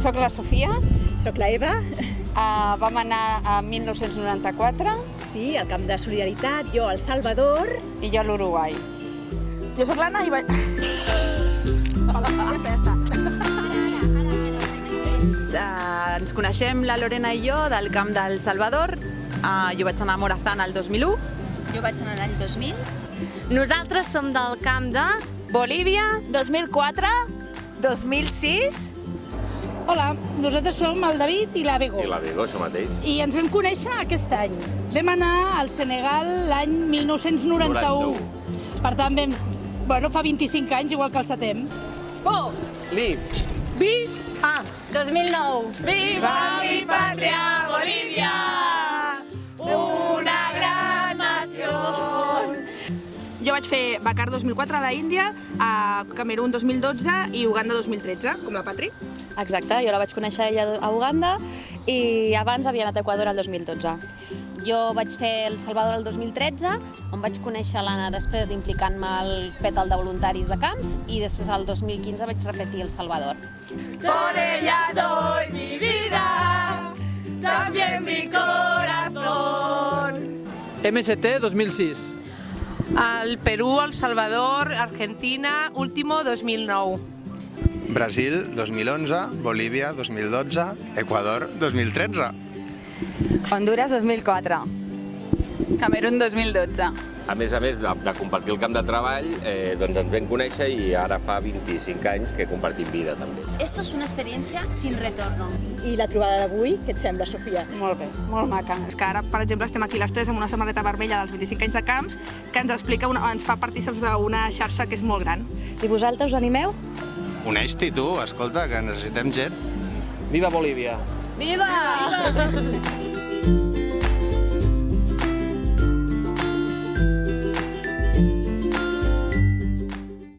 Soc la Sofia, Soc la Eva, uh, vam anar a 1994 sí, al Camp de Solidaritat, jo al Salvador. i jo a l'Uruguai. Jo sóc l'Anna i vaig... Uh, ens coneixem la Lorena i jo del Camp del Salvador. Uh, jo vaig anar a Morazán el 2001. Jo vaig anar l'any 2000. Nosaltres som del camp de Bolívia. 2004, 2006. Hola, nosaltres som el David i la Bego. I la Vigo, això mateix. I ens vam conèixer aquest any. Vam anar al Senegal l'any 1991. Per tant, vam... Bueno, fa 25 anys, igual que el setem. Oh! Li, Vi, ah, 2009. Viva mi patria, Jo vaig fer Bakar 2004 a la Índia, a Camerún 2012 i Uganda 2013, com la Patri. Exacte, jo la vaig conèixer ella a Uganda i abans havia anat a Equador el 2012. Jo vaig fer El Salvador el 2013, on vaig conèixer l'Anna després d'implicar-me al pètal de voluntaris de camps i després al 2015 vaig repetir El Salvador. Por ella doy mi vida, también mi corazón. MST 2006. Al Perú, El Salvador, Argentina, último 2009. Brasil 2011, Bolívia 2012, Equador 2013. Honduras 2004. Camerún 2012. A més a més de, de compartir el camp de treball, eh, doncs ens vam conèixer i ara fa 25 anys que compartim vida també. Esto es una experiencia sin retorno. I la trobada d'avui, què et sembla, Sofia? Molt bé, molt maca. És que ara, per exemple, estem aquí les tres amb una samarreta vermella dels 25 anys de camps que ens explica, una, ens fa partíceps d'una xarxa que és molt gran. I vosaltres us animeu? Uneix-t'hi tu, escolta, que necessitem gent. Viva Bolívia! Viva!